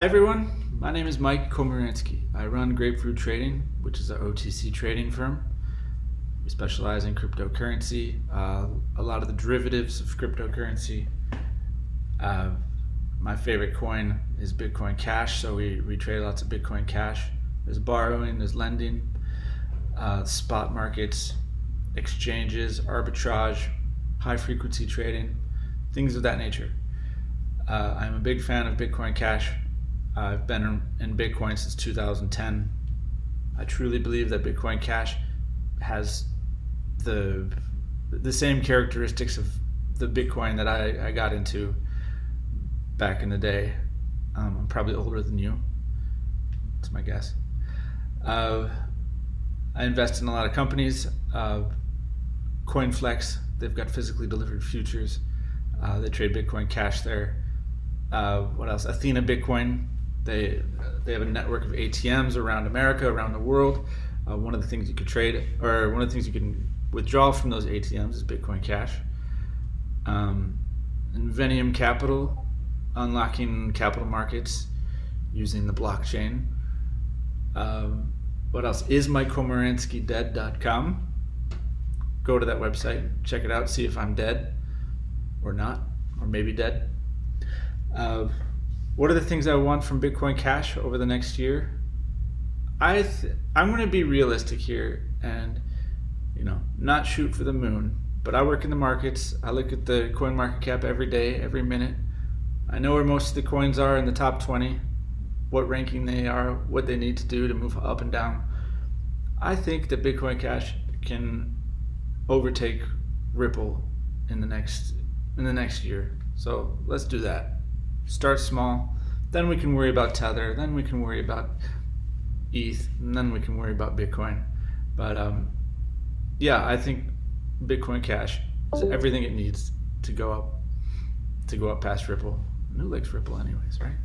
Hi everyone, my name is Mike Komaransky. I run Grapefruit Trading, which is an OTC trading firm. We specialize in cryptocurrency, uh, a lot of the derivatives of cryptocurrency. Uh, my favorite coin is Bitcoin Cash, so we, we trade lots of Bitcoin Cash. There's borrowing, there's lending, uh, spot markets, exchanges, arbitrage, high frequency trading, things of that nature. Uh, I'm a big fan of Bitcoin Cash I've been in Bitcoin since 2010. I truly believe that Bitcoin Cash has the the same characteristics of the Bitcoin that I, I got into back in the day. Um, I'm probably older than you. That's my guess. Uh, I invest in a lot of companies. Uh, CoinFlex, they've got physically delivered futures. Uh, they trade Bitcoin Cash there. Uh, what else? Athena Bitcoin, they they have a network of ATMs around America, around the world. Uh, one of the things you could trade, or one of the things you can withdraw from those ATMs is Bitcoin Cash. Um, Inveniam Capital, unlocking capital markets using the blockchain. Um, what else? Is MikeKomaranskyDead.com. Go to that website, check it out, see if I'm dead or not, or maybe dead. Uh, what are the things I want from Bitcoin Cash over the next year? I I'm going to be realistic here and you know not shoot for the moon. But I work in the markets. I look at the coin market cap every day, every minute. I know where most of the coins are in the top 20, what ranking they are, what they need to do to move up and down. I think that Bitcoin Cash can overtake Ripple in the next in the next year. So let's do that start small, then we can worry about Tether, then we can worry about ETH, and then we can worry about Bitcoin. But um, yeah, I think Bitcoin Cash is everything it needs to go up, to go up past Ripple. Who likes Ripple anyways, right?